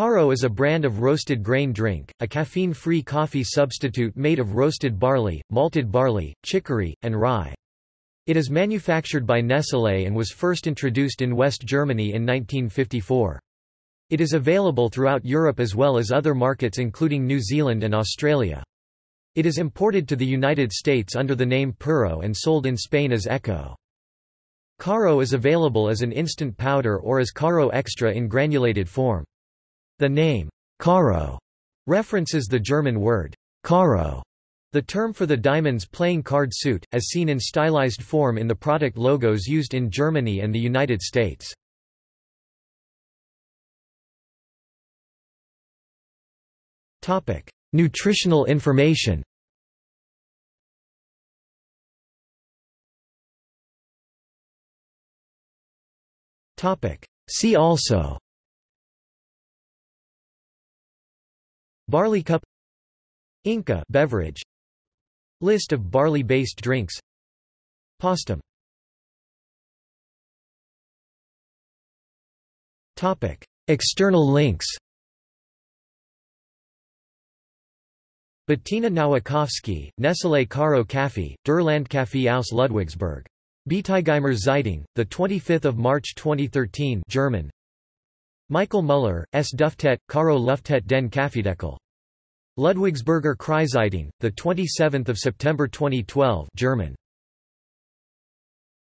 Caro is a brand of roasted grain drink, a caffeine-free coffee substitute made of roasted barley, malted barley, chicory, and rye. It is manufactured by Nestlé and was first introduced in West Germany in 1954. It is available throughout Europe as well as other markets including New Zealand and Australia. It is imported to the United States under the name Pero and sold in Spain as Eko. Caro is available as an instant powder or as Caro Extra in granulated form. The name, Caro, references the German word, Karo, the term for the diamonds playing card suit, as seen in stylized form in the product logos used in Germany and the United States. Nutritional information. See also Barley cup Inca beverage List of barley-based drinks Postum Topic External links Bettina Nowakowski, Nestlé Caro Kaffee, Der Landkaffee aus Ludwigsburg. Bietigheimer Zeitung, 25 March 2013 German Michael Muller, S. Duftet, Caro Luftet den Kaffeedeckel. Ludwigsburger Kreiszeitung, 27 September 2012 German